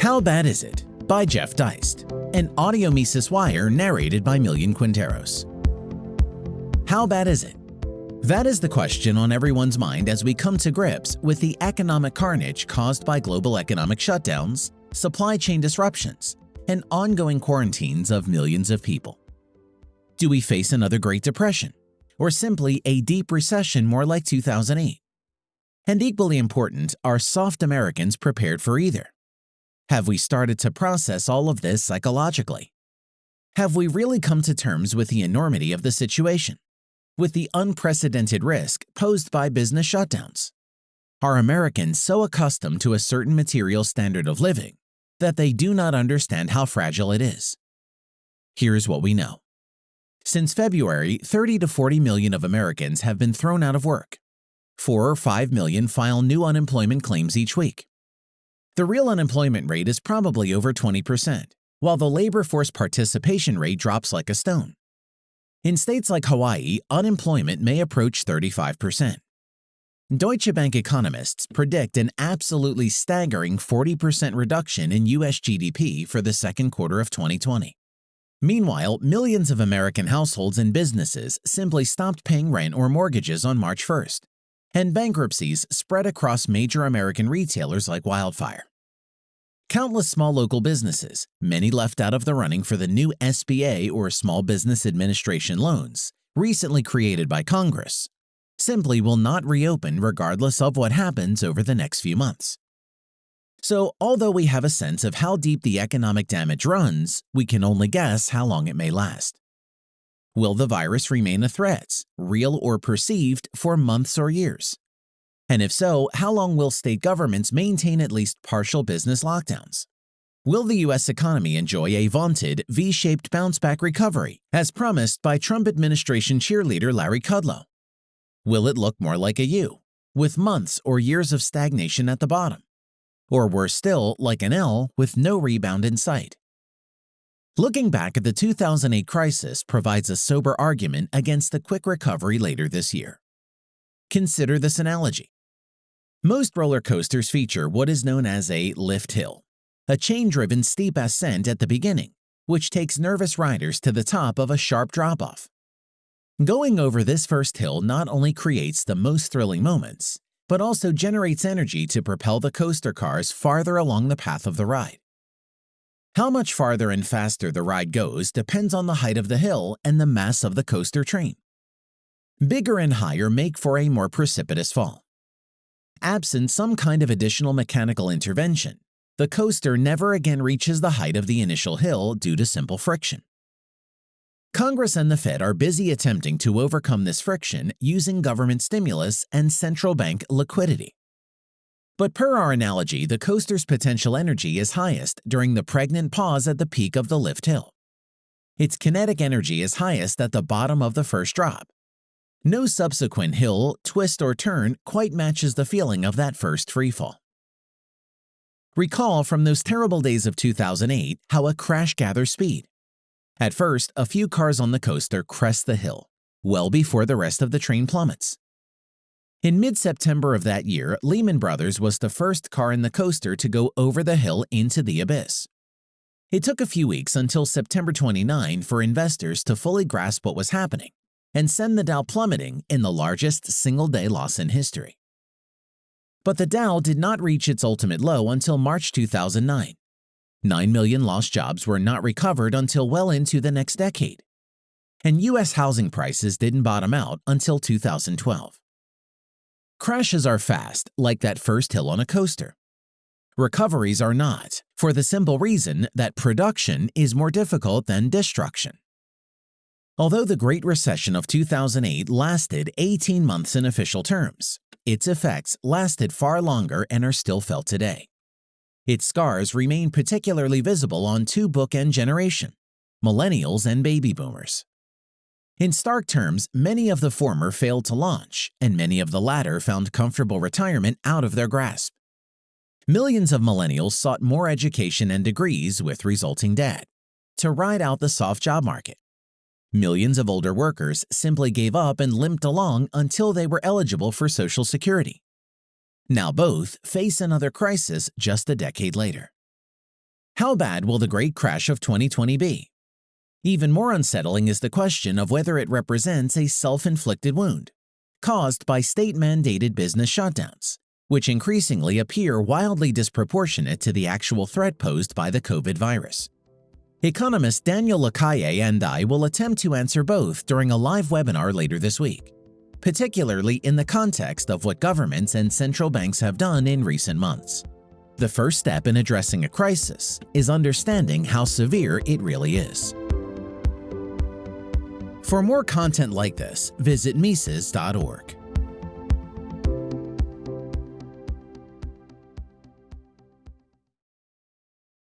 How Bad Is It? by Jeff Deist, an audio Mises Wire narrated by Millian Quinteros. How bad is it? That is the question on everyone's mind as we come to grips with the economic carnage caused by global economic shutdowns, supply chain disruptions, and ongoing quarantines of millions of people. Do we face another Great Depression, or simply a deep recession more like 2008? And equally important, are soft Americans prepared for either? Have we started to process all of this psychologically? Have we really come to terms with the enormity of the situation? With the unprecedented risk posed by business shutdowns? Are Americans so accustomed to a certain material standard of living that they do not understand how fragile it is? Here's what we know. Since February, 30 to 40 million of Americans have been thrown out of work. 4 or 5 million file new unemployment claims each week. The real unemployment rate is probably over 20%, while the labor force participation rate drops like a stone. In states like Hawaii, unemployment may approach 35%. Deutsche Bank economists predict an absolutely staggering 40% reduction in U.S. GDP for the second quarter of 2020. Meanwhile, millions of American households and businesses simply stopped paying rent or mortgages on March 1st, and bankruptcies spread across major American retailers like wildfire. Countless small local businesses, many left out of the running for the new SBA or Small Business Administration loans, recently created by Congress, simply will not reopen regardless of what happens over the next few months. So, although we have a sense of how deep the economic damage runs, we can only guess how long it may last. Will the virus remain a threat, real or perceived, for months or years? And if so, how long will state governments maintain at least partial business lockdowns? Will the U.S. economy enjoy a vaunted V-shaped bounce-back recovery, as promised by Trump administration cheerleader Larry Kudlow? Will it look more like a U, with months or years of stagnation at the bottom? Or worse still, like an L with no rebound in sight? Looking back at the 2008 crisis provides a sober argument against the quick recovery later this year. Consider this analogy. Most roller coasters feature what is known as a lift hill, a chain-driven steep ascent at the beginning, which takes nervous riders to the top of a sharp drop-off. Going over this first hill not only creates the most thrilling moments, but also generates energy to propel the coaster cars farther along the path of the ride. How much farther and faster the ride goes depends on the height of the hill and the mass of the coaster train. Bigger and higher make for a more precipitous fall. Absent some kind of additional mechanical intervention, the coaster never again reaches the height of the initial hill due to simple friction. Congress and the Fed are busy attempting to overcome this friction using government stimulus and central bank liquidity. But per our analogy, the coaster's potential energy is highest during the pregnant pause at the peak of the lift hill. Its kinetic energy is highest at the bottom of the first drop. No subsequent hill, twist, or turn quite matches the feeling of that first freefall. Recall from those terrible days of 2008 how a crash gathers speed. At first, a few cars on the coaster crest the hill, well before the rest of the train plummets. In mid-September of that year, Lehman Brothers was the first car in the coaster to go over the hill into the abyss. It took a few weeks until September 29 for investors to fully grasp what was happening and send the Dow plummeting in the largest single-day loss in history. But the Dow did not reach its ultimate low until March 2009. 9 million lost jobs were not recovered until well into the next decade. And U.S. housing prices didn't bottom out until 2012. Crashes are fast, like that first hill on a coaster. Recoveries are not, for the simple reason that production is more difficult than destruction. Although the Great Recession of 2008 lasted 18 months in official terms, its effects lasted far longer and are still felt today. Its scars remain particularly visible on two bookend generation, millennials and baby boomers. In stark terms, many of the former failed to launch, and many of the latter found comfortable retirement out of their grasp. Millions of millennials sought more education and degrees with resulting debt to ride out the soft job market. Millions of older workers simply gave up and limped along until they were eligible for Social Security. Now both face another crisis just a decade later. How bad will the great crash of 2020 be? Even more unsettling is the question of whether it represents a self-inflicted wound caused by state-mandated business shutdowns, which increasingly appear wildly disproportionate to the actual threat posed by the COVID virus. Economist Daniel Lacalle and I will attempt to answer both during a live webinar later this week, particularly in the context of what governments and central banks have done in recent months. The first step in addressing a crisis is understanding how severe it really is. For more content like this, visit Mises.org.